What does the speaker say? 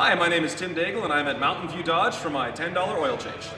Hi, my name is Tim Daigle and I'm at Mountain View Dodge for my $10 oil change.